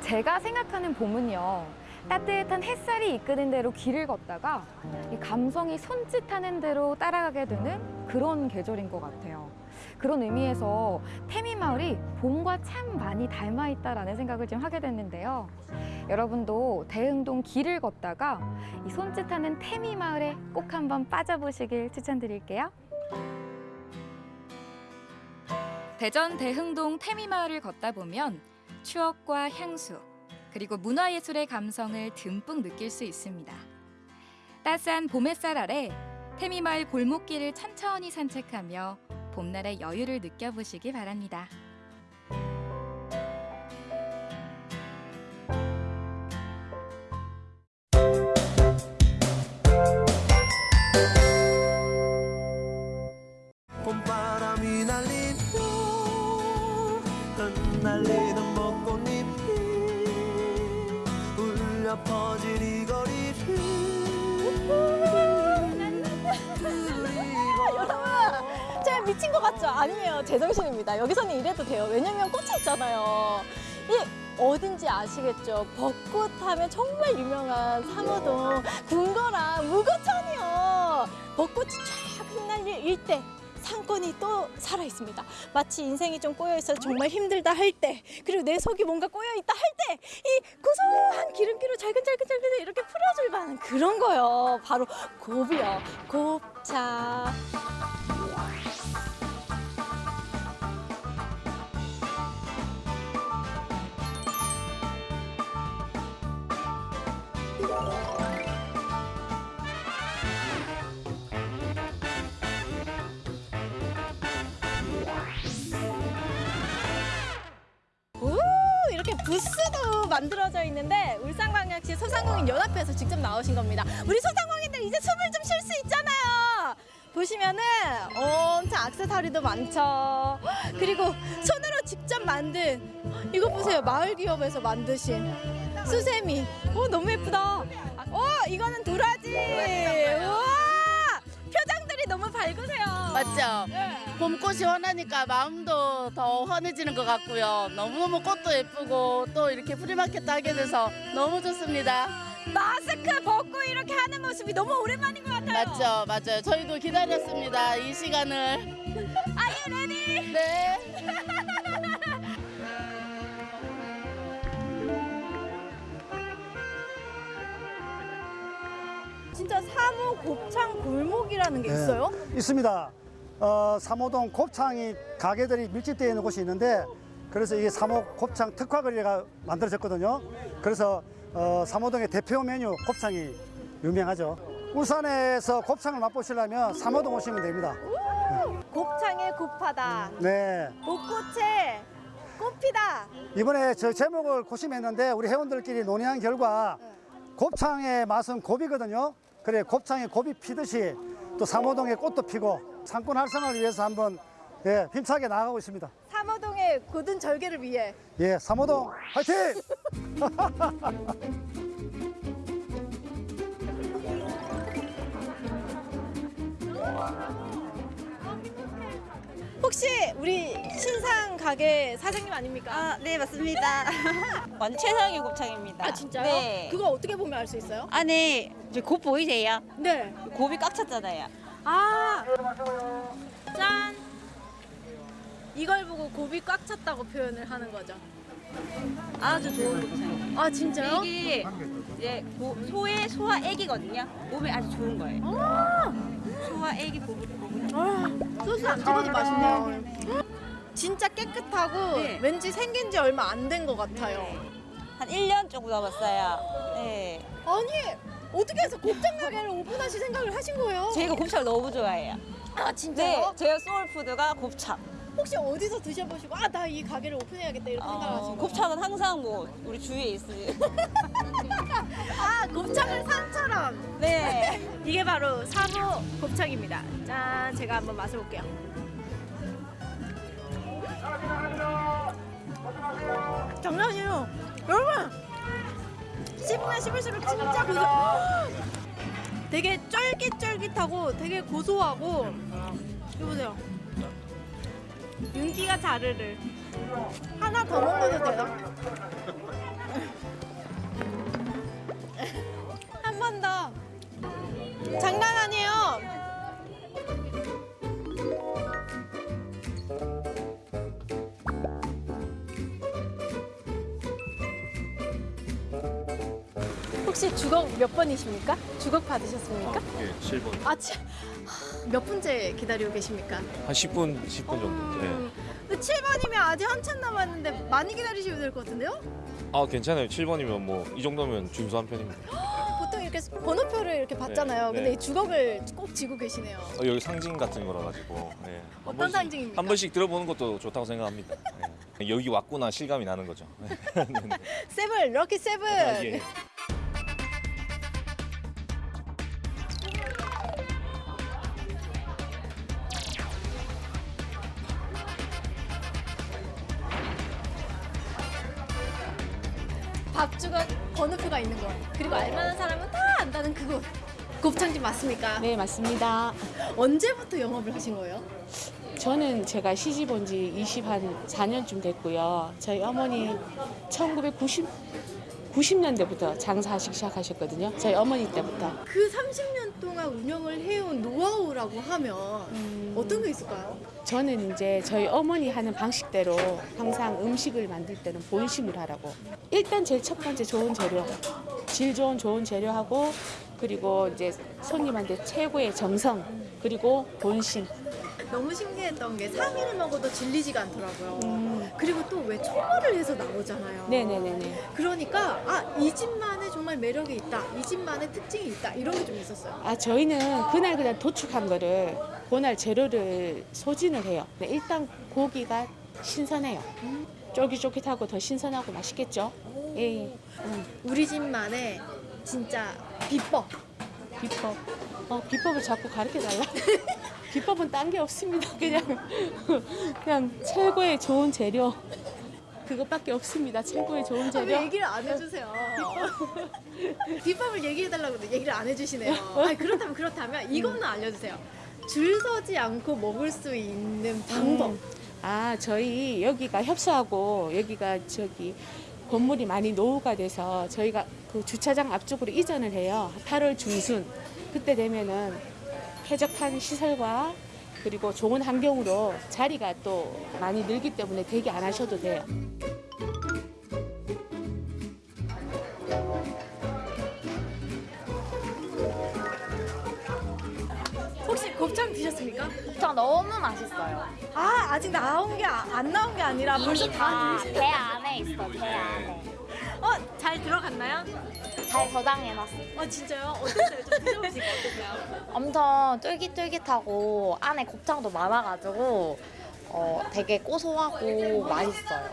Speaker 10: 제가 생각하는 봄은요. 따뜻한 햇살이 이끄는 대로 길을 걷다가 이 감성이 손짓하는 대로 따라가게 되는 그런 계절인 것 같아요. 그런 의미에서 태미 마을이 봄과 참 많이 닮아 있다라는 생각을 좀 하게 됐는데요. 여러분도 대흥동 길을 걷다가 이 손짓하는 태미 마을에 꼭 한번 빠져보시길 추천드릴게요.
Speaker 9: 대전 대흥동 태미 마을을 걷다 보면 추억과 향수 그리고 문화예술의 감성을 듬뿍 느낄 수 있습니다. 따스한 봄 햇살 아래 태미마을 골목길을 천천히 산책하며 봄날의 여유를 느껴보시기 바랍니다.
Speaker 18: 날리며 벚꽃잎이 울려 거리
Speaker 19: 미친 것 같죠? 아니에요. 제정신입니다. 여기서는 이래도 돼요. 왜냐면 꽃이 있잖아요. 이 어딘지 아시겠죠? 벚꽃 하면 정말 유명한 상호동 궁궐랑 무거천이요. 벚꽃이 쫙 흩날릴 일대 상권이 또 살아 있습니다. 마치 인생이 좀 꼬여 있어 정말 힘들다 할 때, 그리고 내 속이 뭔가 꼬여 있다 할 때, 이 고소한 기름기로 잘근잘근잘근 이렇게 풀어줄 만한 그런 거요. 바로 곱이요. 곱창. 부스도 만들어져 있는데 울산광역시 소상공인 연합회에서 직접 나오신 겁니다. 우리 소상공인들 이제 숨을 좀 쉴 수 있잖아요. 보시면은 엄청 액세서리도 많죠. 그리고 손으로 직접 만든 이거 보세요. 마을 기업에서 만드신 수세미. 오 너무 예쁘다. 오 이거는 도라지.
Speaker 20: 맞죠?
Speaker 19: 네.
Speaker 20: 봄꽃이 환하니까 마음도 더 환해지는 것 같고요. 너무너무 꽃도 예쁘고 또 이렇게 프리마켓도 하게 돼서 너무 좋습니다.
Speaker 19: 마스크 벗고 이렇게 하는 모습이 너무 오랜만인 것 같아요.
Speaker 20: 맞죠, 맞아요. 저희도 기다렸습니다. 이 시간을.
Speaker 19: Are you ready?
Speaker 20: 네.
Speaker 19: 진짜 사무 곱창 골목이라는 게
Speaker 21: 네,
Speaker 19: 있어요?
Speaker 21: 있습니다. 어, 삼호동 곱창이 가게들이 밀집되어 있는 곳이 있는데 그래서 이 삼호 곱창 특화 거리가 만들어졌거든요. 그래서 어, 삼호동의 대표 메뉴 곱창이 유명하죠. 울산에서 곱창을 맛보시려면 삼호동 오시면 됩니다.
Speaker 19: 곱창에 곱하다.
Speaker 21: 네.
Speaker 19: 벚꽃에 꽃피다.
Speaker 21: 이번에 저 제목을 고심했는데 우리 회원들끼리 논의한 결과 곱창의 맛은 곱이거든요. 그래 곱창에 곱이 피듯이 또 삼호동에 꽃도 피고 상권 활성화를 위해서 한번 예, 힘차게 나아가고 있습니다.
Speaker 19: 삼호동의 고든 절개를 위해.
Speaker 21: 예, 삼호동 화이팅!
Speaker 19: 혹시 우리 신상 가게 사장님 아닙니까?
Speaker 22: 아, 네, 맞습니다. 완전 최상의 곱창입니다.
Speaker 19: 아 진짜요?
Speaker 22: 네.
Speaker 19: 그거 어떻게 보면 알 수 있어요?
Speaker 22: 안에 이제 곱 보이세요?
Speaker 19: 네.
Speaker 22: 곱이 꽉 찼잖아요.
Speaker 19: 아, 짠. 이걸 보고 곱이 꽉 찼다고 표현을 하는 거죠.
Speaker 22: 아주 좋은 곱창.
Speaker 19: 아 진짜요?
Speaker 22: 이게 이제 고- 소의 소화 액이거든요. 몸에 아주 좋은 거예요.
Speaker 19: 아,
Speaker 22: 소화 액이 곱.
Speaker 19: 아 소스 안 찍어도 맛있네요. 진짜 깨끗하고
Speaker 22: 네.
Speaker 19: 왠지 생긴 지 얼마 안 된 것 같아요.
Speaker 22: 한 1년 정도 남았어요. 네.
Speaker 19: 아니 어떻게 해서 곱창 가게를 오픈하실 생각을 하신 거예요?
Speaker 22: 저희가 곱창을 너무 좋아해요.
Speaker 19: 아 진짜요?
Speaker 22: 네, 제가 소울푸드가 곱창.
Speaker 19: 혹시 어디서 드셔보시고 아 나 이 가게를 오픈해야겠다 이렇게 생각하신
Speaker 22: 어,
Speaker 19: 거예요?
Speaker 22: 곱창은 항상 뭐 우리 주위에 있으니.
Speaker 19: 아 곱창을 산처럼
Speaker 22: 네.
Speaker 19: 이게 바로 사모 곱창입니다 짠 제가 한번 맛을 볼게요 장난 아니에요 여러분 씹으면 씹을수록 진짜 고소 되게 쫄깃쫄깃하고 되게 고소하고 이거 보세요 윤기가 자르르 하나 더 먹어도 돼요? 한 번 더. 장난 아니에요. 혹시 주걱 몇 번이십니까? 주걱 받으셨습니까?
Speaker 23: 예, 7번.
Speaker 19: 아, 치, 몇 분째 기다리고 계십니까?
Speaker 23: 한 10분, 10분 정도. 예.
Speaker 19: 7번이면 아직 한참 남았는데 많이 기다리셔야 될것 같은데요?
Speaker 23: 아, 괜찮아요. 7번이면 뭐 이 정도면 준수한 편입니다.
Speaker 19: 보통 이렇게 번호표를 이렇게 받잖아요.
Speaker 23: 네,
Speaker 19: 근데
Speaker 23: 네.
Speaker 19: 이 주걱을 꼭 쥐고 계시네요.
Speaker 23: 어, 여기 상징 같은 거라 가지고. 예. 한
Speaker 19: 어떤
Speaker 23: 번씩-
Speaker 19: 상징입니까?
Speaker 23: 한 번씩 들어보는 것도 좋다고 생각합니다. 예. 여기 왔구나 실감이 나는 거죠. 네, 네.
Speaker 19: Seven, lucky seven.
Speaker 23: 아, 예.
Speaker 19: 그리고 알만한 사람은 다 안다는 그곳. 곱창집 맞습니까?
Speaker 24: 네, 맞습니다.
Speaker 19: 언제부터 영업을 하신 거예요?
Speaker 24: 저는 제가 시집 온 지 24년쯤 됐고요. 저희 어머니 1990 90년대부터 장사하시기 시작하셨거든요. 저희 어머니 때부터.
Speaker 19: 그 30년 동안 운영을 해온 노하우 만들어라고 하면 어떤 게 있을까요?
Speaker 24: 저는 이제 저희 어머니 하는 방식대로 항상 음식을 만들 때는 본심을 하라고. 일단 제일 첫 번째 좋은 재료, 질 좋은 좋은 재료하고 그리고 이제 손님한테 최고의 정성 그리고 본심.
Speaker 19: 너무 신기했던 게 3일을 먹어도 질리지가 않더라고요. 그리고 또 왜 초벌을 해서 나오잖아요.
Speaker 24: 네네네네.
Speaker 19: 그러니까 아 이 집만의 정말 매력이 있다. 이 집만의 특징이 있다. 이런 게 좀 있었어요.
Speaker 24: 아 저희는 그날 그냥 도축한 거를 그날 재료를 소진을 해요. 네, 일단 고기가 신선해요. 쫄깃쫄깃하고 더 신선하고 맛있겠죠. 예. 예. 음.
Speaker 19: 우리 집만의 진짜 비법.
Speaker 24: 비법. 어, 비법을 자꾸 가르쳐 달라. 비법은 딴 게 없습니다. 그냥 그냥 최고의 좋은 재료. 그것밖에 없습니다. 최고의 좋은
Speaker 19: 아,
Speaker 24: 재료.
Speaker 19: 왜 얘기를 안 해주세요? 비법을 얘기해달라고 그러는데 얘기를 안 해주시네요. 아니, 그렇다면 그렇다면 이것만 알려주세요. 줄 서지 않고 먹을 수 있는 방법.
Speaker 24: 음. 아, 저희 여기가 협소하고 여기가 저기 건물이 많이 노후가 돼서 저희가 그 주차장 앞쪽으로 이전을 해요. 8월 중순. 그때 되면은 쾌적한 시설과 그리고 좋은 환경으로 자리가 또 많이 늘기 때문에 대기 안 하셔도 돼요.
Speaker 19: 곱창 드셨습니까?
Speaker 25: 곱창 너무 맛있어요.
Speaker 19: 아 아직 나온 게 안 나온 게 아니라 벌써
Speaker 25: 이미 다다
Speaker 19: 드신
Speaker 25: 배 안에 있어, 배 안에.
Speaker 19: 어, 잘 들어갔나요?
Speaker 25: 잘 저장해놨어.
Speaker 19: 어, 진짜요? 어땠어요? 좀 드셔보시니까 어떠세요?
Speaker 25: 엄청 쫄깃쫄깃하고 안에 곱창도 많아가지고 어, 되게 고소하고 맛있어요.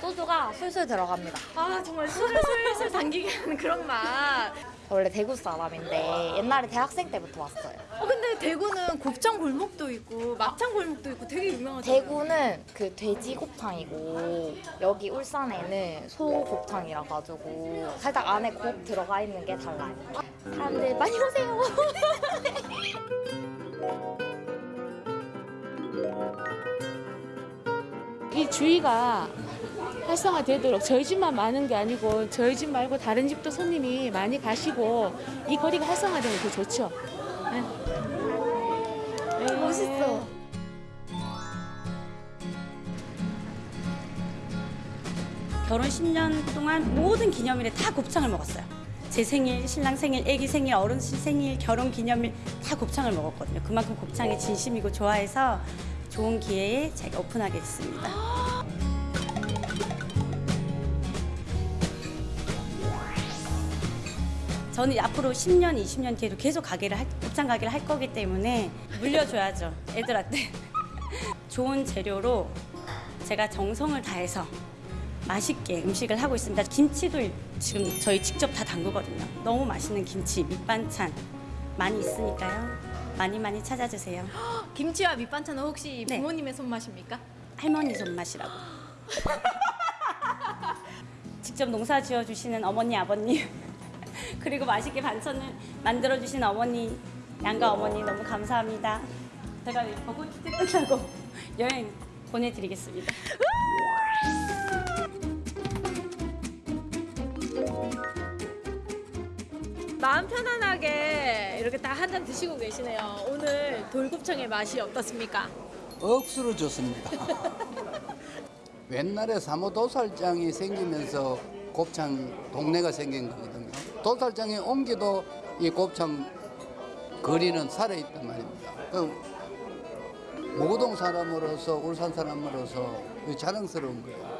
Speaker 25: 소주가 술술 들어갑니다.
Speaker 19: 아, 정말 술을 술술 당기게 하는 그런 맛.
Speaker 25: 원래 대구 사람인데 옛날에 대학생 때부터 왔어요.
Speaker 19: 어, 근데 대구는 곱창 골목도 있고 막창 골목도 있고 되게 유명하잖아요.
Speaker 25: 대구는 그 돼지 곱창이고 여기 울산에는 소 곱창이라 가지고 살짝 안에 곱 들어가 있는 게 달라요. 사람들 많이 오세요.
Speaker 24: 이 주위가 활성화되도록 저희 집만 많은 게 아니고 저희 집 말고 다른 집도 손님이 많이 가시고 이 거리가 활성화되면 더 좋죠. 네.
Speaker 19: 멋있어.
Speaker 26: 결혼 10년 동안 모든 기념일에 다 곱창을 먹었어요. 제 생일, 신랑 생일, 아기 생일, 어른신 생일, 결혼 기념일 다 곱창을 먹었거든요. 그만큼 곱창에 진심이고 좋아해서 좋은 기회에 제가 오픈하게 됐습니다. 저는 앞으로 10년, 20년 뒤에도 계속 가게를 할, 곱창 가게를 할 거기 때문에 물려줘야죠, 애들한테. 좋은 재료로 제가 정성을 다해서 맛있게 음식을 하고 있습니다. 김치도 지금 저희 직접 다 담그거든요. 너무 맛있는 김치, 밑반찬 많이 있으니까요. 많이 많이 찾아주세요.
Speaker 19: 김치와 밑반찬은 혹시
Speaker 26: 네.
Speaker 19: 부모님의 손맛입니까?
Speaker 26: 할머니 손맛이라고. 직접 농사 지어 주시는 어머니, 아버님 그리고 맛있게 반찬을 만들어 주신 어머니, 양가 어머니 너무 감사합니다. 제가 버거 축제 끝나고 여행 보내드리겠습니다.
Speaker 19: 마음 편안하게 이렇게 다 한 잔 드시고 계시네요. 오늘 돌곱창의 맛이 어떻습니까?
Speaker 27: 억수로 좋습니다. 옛날에 사모 도살장이 생기면서 곱창 동네가 생긴 거거든요. 도살장에 옮겨도 이 곱창 거리는 살아있단 말입니다. 그 모동 사람으로서 울산 사람으로서 자랑스러운 거예요.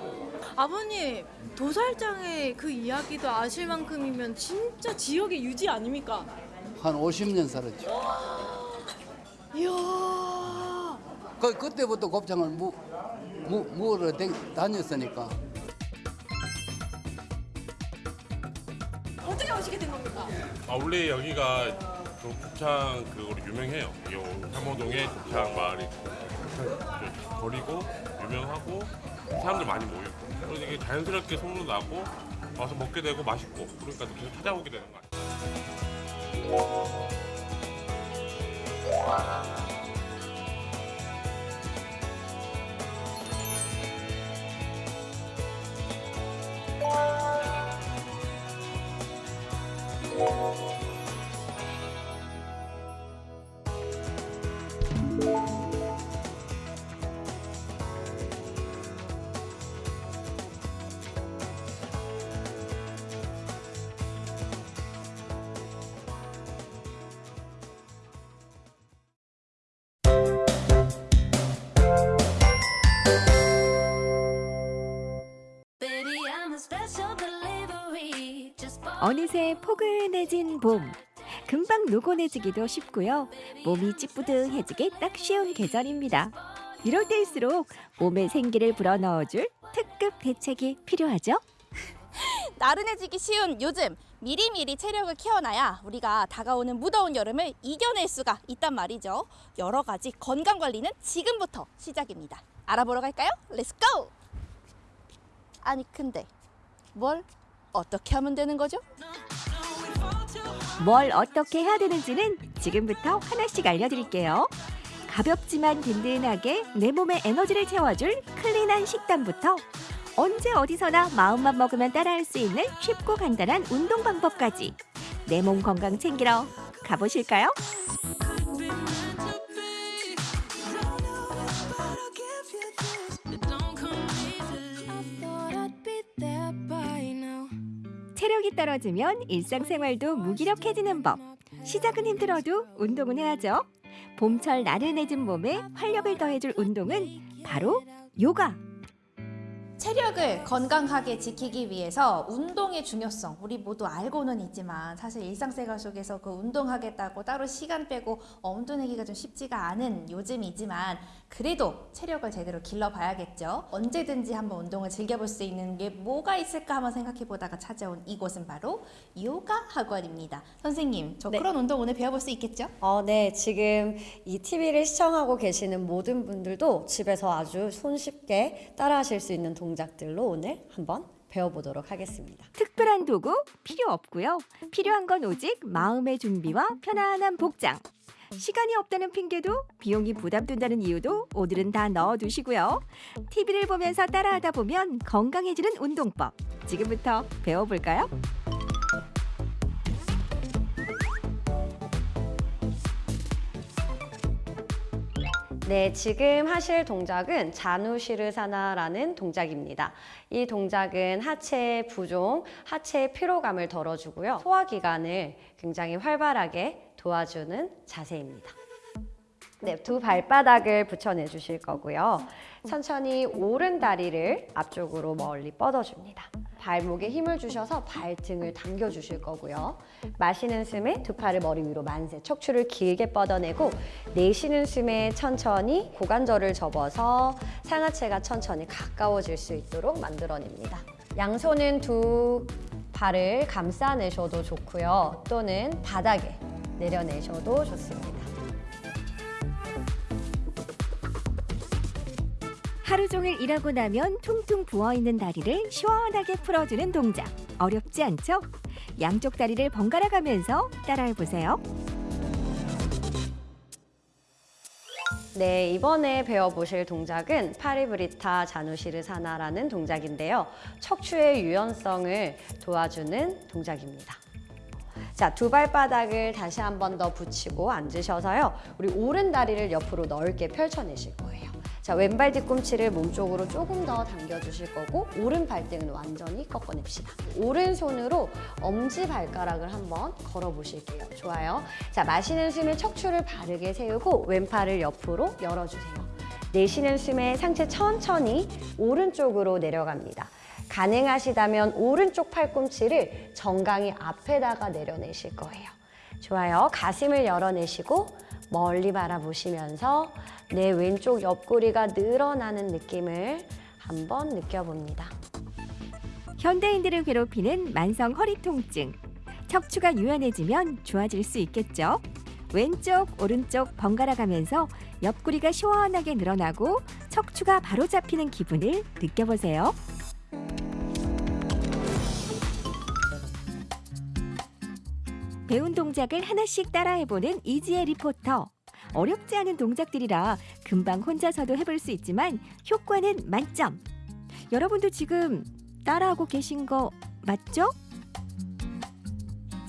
Speaker 19: 아버님 도살장의 그 이야기도 아실 만큼이면 진짜 지역의 유지 아닙니까?
Speaker 27: 한 50년 살았죠.
Speaker 19: 이야
Speaker 27: 그, 그때부터 곱창을 무, 무, 댕- 다녔으니까.
Speaker 28: 아 원래 여기가 그 곱창 그거로 유명해요. 이 삼호동에 곱창 마을이 곱창 거리고 유명하고 사람들 많이 모이고 그래서 이게 자연스럽게 소문도 나고 와서 먹게 되고 맛있고 그러니까 또 계속 찾아오게 되는 거 같아요.
Speaker 29: Música 어느새 포근해진 봄. 금방 노곤해지기도 쉽고요. 몸이 찌뿌둥해지기 딱 쉬운 계절입니다. 이럴 때일수록 몸에 생기를 불어넣어줄 특급 대책이 필요하죠.
Speaker 30: 나른해지기 쉬운 요즘 미리미리 체력을 키워놔야 우리가 다가오는 무더운 여름을 이겨낼 수가 있단 말이죠. 여러 가지 건강 관리는 지금부터 시작입니다. 알아보러 갈까요? Let's go! 아니 근데 뭘 어떻게 하면 되는 거죠?
Speaker 29: 뭘 어떻게 해야 되는지는 지금부터 하나씩 알려드릴게요. 가볍지만 든든하게 내 몸에 에너지를 채워줄 클린한 식단부터 언제 어디서나 마음만 먹으면 따라할 수 있는 쉽고 간단한 운동 방법까지 내 몸 건강 챙기러 가보실까요? 체력이 떨어지면 일상생활도 무기력해지는 법. 시작은 힘들어도 운동은 해야죠. 봄철 나른해진 몸에 활력을 더해줄 운동은 바로 요가.
Speaker 31: 체력을 건강하게 지키기 위해서 운동의 중요성 우리 모두 알고는 있지만 사실 일상생활 속에서 그 운동하겠다고 따로 시간 빼고 엄두 내기가 좀 쉽지가 않은 요즘이지만 그래도 체력을 제대로 길러봐야겠죠. 언제든지 한번 운동을 즐겨볼 수 있는 게 뭐가 있을까 한번 생각해 보다가 찾아온 이곳은 바로 요가 학원입니다. 선생님, 저
Speaker 32: 네.
Speaker 31: 그런 운동 오늘 배워볼 수 있겠죠?
Speaker 32: 어, 네. 지금 이 TV를 시청하고 계시는 모든 분들도 집에서 아주 손쉽게 따라 하실 수 있는 동작 들로 오늘 한번 배워보도록 하겠습니다.
Speaker 29: 특별한 도구 필요 없고요. 필요한 건 오직 마음의 준비와 편안한 복장. 시간이 없다는 핑계도 비용이 부담된다는 이유도 오늘은 다 넣어두시고요. TV를 보면서 따라하다 보면 건강해지는 운동법. 지금부터 배워볼까요?
Speaker 32: 네, 지금 하실 동작은 자누시르사나라는 동작입니다. 이 동작은 하체 부종, 하체 피로감을 덜어주고요. 소화기관을 굉장히 활발하게 도와주는 자세입니다. 네, 두 발바닥을 붙여내 주실 거고요. 천천히 오른 다리를 앞쪽으로 멀리 뻗어줍니다. 발목에 힘을 주셔서 발등을 당겨 주실 거고요. 마시는 숨에 두 팔을 머리 위로 만세, 척추를 길게 뻗어내고 내쉬는 숨에 천천히 고관절을 접어서 상하체가 천천히 가까워질 수 있도록 만들어냅니다. 양손은 두 발을 감싸내셔도 좋고요. 또는 바닥에 내려내셔도 좋습니다.
Speaker 29: 하루 종일 일하고 나면 퉁퉁 부어있는 다리를 시원하게 풀어주는 동작. 어렵지 않죠? 양쪽 다리를 번갈아 가면서 따라해보세요.
Speaker 32: 네, 이번에 배워보실 동작은 파리브리타 자누시르사나라는 동작인데요. 척추의 유연성을 도와주는 동작입니다. 자, 두 발바닥을 다시 한 번 더 붙이고 앉으셔서요. 우리 오른 다리를 옆으로 넓게 펼쳐내실 거예요. 자, 왼발 뒤꿈치를 몸쪽으로 조금 더 당겨주실 거고 오른 발등은 완전히 꺾어냅시다. 오른손으로 엄지 발가락을 한번 걸어보실게요. 좋아요. 자, 마시는 숨에 척추를 바르게 세우고 왼팔을 옆으로 열어주세요. 내쉬는 숨에 상체 천천히 오른쪽으로 내려갑니다. 가능하시다면 오른쪽 팔꿈치를 정강이 앞에다가 내려내실 거예요. 좋아요. 가슴을 열어내시고 멀리 바라보시면서 내 왼쪽 옆구리가 늘어나는 느낌을 한번 느껴봅니다.
Speaker 29: 현대인들을 괴롭히는 만성 허리 통증. 척추가 유연해지면 좋아질 수 있겠죠. 왼쪽, 오른쪽 번갈아 가면서 옆구리가 시원하게 늘어나고 척추가 바로 잡히는 기분을 느껴보세요. 배운 동작을 하나씩 따라해보는 이지혜 리포터. 어렵지 않은 동작들이라 금방 혼자서도 해볼 수 있지만 효과는 만점. 여러분도 지금 따라하고 계신 거 맞죠?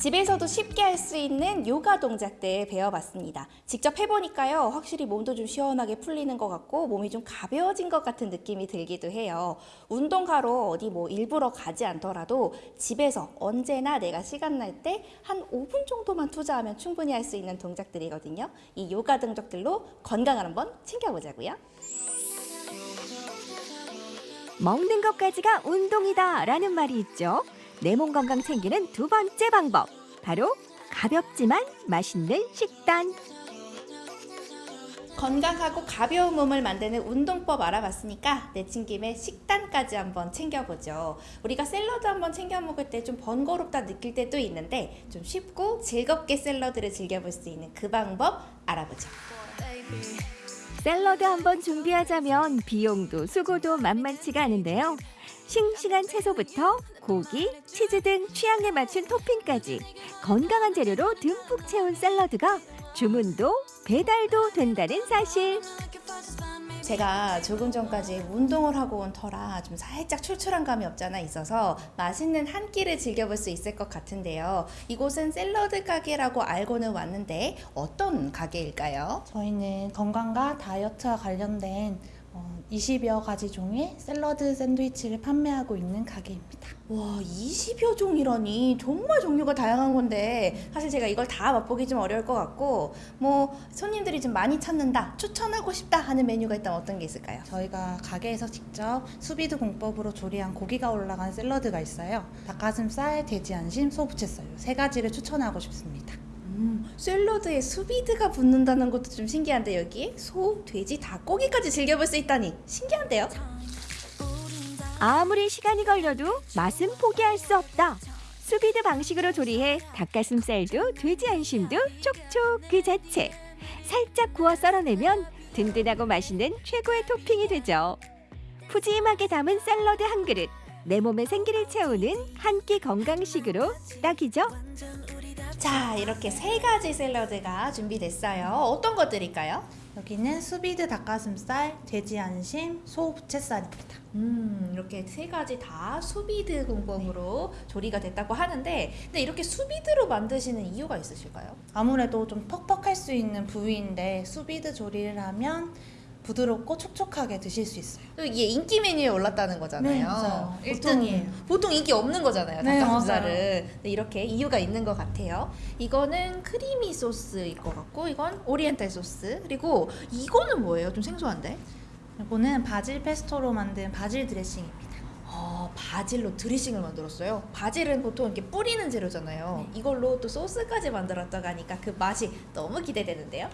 Speaker 31: 집에서도 쉽게 할 수 있는 요가 동작들 배워봤습니다. 직접 해보니까요, 확실히 몸도 좀 시원하게 풀리는 것 같고 몸이 좀 가벼워진 것 같은 느낌이 들기도 해요. 운동하러 어디 뭐 일부러 가지 않더라도 집에서 언제나 내가 시간 날 때 한 5분 정도만 투자하면 충분히 할 수 있는 동작들이거든요. 이 요가 동작들로 건강을 한번 챙겨보자고요.
Speaker 29: 먹는 것까지가 운동이다 라는 말이 있죠. 내 몸 건강 챙기는 두 번째 방법. 바로 가볍지만 맛있는 식단.
Speaker 31: 건강하고 가벼운 몸을 만드는 운동법 알아봤으니까 내친 김에 식단까지 한번 챙겨보죠. 우리가 샐러드 한번 챙겨 먹을 때 좀 번거롭다 느낄 때도 있는데 좀 쉽고 즐겁게 샐러드를 즐겨볼 수 있는 그 방법 알아보죠.
Speaker 29: 샐러드 한번 준비하자면 비용도 수고도 만만치가 않은데요. 싱싱한 채소부터 고기, 치즈 등 취향에 맞춘 토핑까지 건강한 재료로 듬뿍 채운 샐러드가 주문도 배달도 된다는 사실.
Speaker 31: 제가 조금 전까지 운동을 하고 온 터라 좀 살짝 출출한 감이 없잖아 있어서 맛있는 한 끼를 즐겨볼 수 있을 것 같은데요. 이곳은 샐러드 가게라고 알고는 왔는데 어떤 가게일까요?
Speaker 33: 저희는 건강과 다이어트와 관련된 어, 20여 가지 종의 샐러드 샌드위치를 판매하고 있는 가게입니다.
Speaker 31: 와, 20여 종이라니 정말 종류가 다양한 건데 사실 제가 이걸 다 맛보기 좀 어려울 것 같고 뭐 손님들이 좀 많이 찾는다, 추천하고 싶다 하는 메뉴가 있다면 어떤 게 있을까요?
Speaker 33: 저희가 가게에서 직접 수비드 공법으로 조리한 고기가 올라간 샐러드가 있어요. 닭가슴살, 돼지 안심, 소부채살 세 가지를 추천하고 싶습니다.
Speaker 31: 음, 샐러드에 수비드가 붙는다는 것도 좀 신기한데 여기 소, 돼지, 닭고기까지 즐겨볼 수 있다니 신기한데요?
Speaker 29: 아무리 시간이 걸려도 맛은 포기할 수 없다. 수비드 방식으로 조리해 닭가슴살도 돼지 안심도 촉촉 그 자체. 살짝 구워 썰어내면 든든하고 맛있는 최고의 토핑이 되죠. 푸짐하게 담은 샐러드 한 그릇. 내 몸에 생기를 채우는 한 끼 건강식으로 딱이죠.
Speaker 31: 자, 이렇게 세 가지 샐러드가 준비됐어요. 어떤 것들일까요?
Speaker 33: 여기는 수비드 닭가슴살, 돼지 안심, 소 부채살입니다.
Speaker 31: 음, 이렇게 세 가지 다 수비드 공법으로 조리가 됐다고 하는데, 근데 이렇게 수비드로 만드시는 이유가 있으실까요?
Speaker 33: 아무래도 좀 퍽퍽할 수 있는 부위인데 수비드 조리를 하면 부드럽고 촉촉하게 드실 수 있어요.
Speaker 31: 또 이게 인기 메뉴에 올랐다는 거잖아요.
Speaker 33: 네, 맞아요.
Speaker 31: 보통,
Speaker 33: 보통이에요.
Speaker 31: 보통 인기 없는 거잖아요.
Speaker 33: 네,
Speaker 31: 닭가슴살은. 근데 이렇게 이유가 있는 것 같아요. 이거는 creamy 소스일 것 같고, 이건 오리엔탈 소스. 그리고 이거는 뭐예요? 좀 생소한데?
Speaker 33: 이거는 바질 페스토로 만든 바질 드레싱입니다.
Speaker 31: 어, 바질로 드레싱을 만들었어요. 바질은 보통 이렇게 뿌리는 재료잖아요. 이걸로 또 소스까지 만들었다고 하니까 그 맛이 너무 기대되는데요.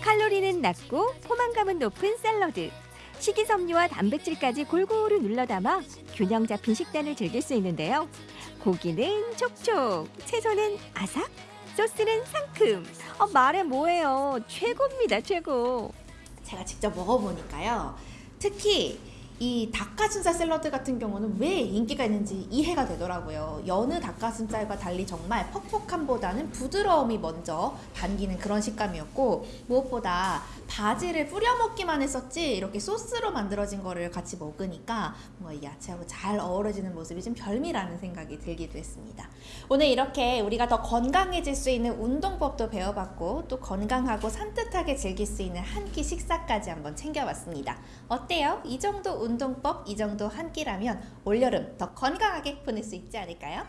Speaker 29: 칼로리는 낮고 포만감은 높은 샐러드. 식이섬유와 단백질까지 골고루 눌러 담아 균형 잡힌 식단을 즐길 수 있는데요. 고기는 촉촉, 채소는 아삭, 소스는 상큼. 어, 말해 뭐예요. 최고입니다, 최고.
Speaker 31: 제가 직접 먹어보니까요. 특히 이 닭가슴살 샐러드 같은 경우는 왜 인기가 있는지 이해가 되더라고요. 여느 닭가슴살과 달리 정말 퍽퍽함보다는 부드러움이 먼저 반기는 그런 식감이었고 무엇보다 바지를 뿌려 먹기만 했었지 이렇게 소스로 만들어진 거를 같이 먹으니까 뭔가 이 야채하고 잘 어우러지는 모습이 좀 별미라는 생각이 들기도 했습니다. 오늘 이렇게 우리가 더 건강해질 수 있는 운동법도 배워봤고 또 건강하고 산뜻하게 즐길 수 있는 한 끼 식사까지 한번 챙겨봤습니다. 어때요? 이 정도 운동법, 이 정도 한 끼라면 올여름 더 건강하게 보낼 수 있지 않을까요?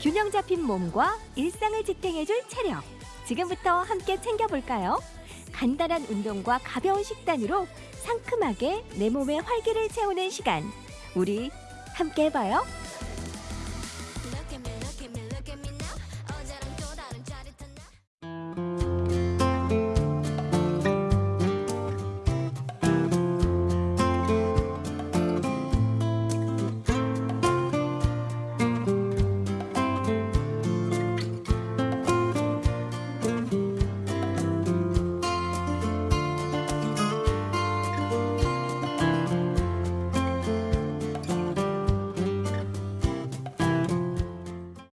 Speaker 29: 균형 잡힌 몸과 일상을 지탱해줄 체력. 지금부터 함께 챙겨볼까요? 간단한 운동과 가벼운 식단으로 상큼하게 내 몸의 활기를 채우는 시간. 우리 함께 해봐요.